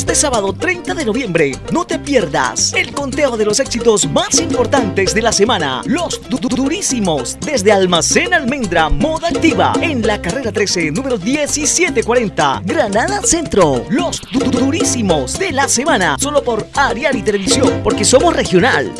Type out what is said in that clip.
Este sábado 30 de noviembre, no te pierdas el conteo de los éxitos más importantes de la semana. Los durísimos desde Almacén Almendra Moda Activa en la carrera 13, número 1740, Granada Centro. Los durísimos de la semana, solo por Ariari Televisión, porque somos regional.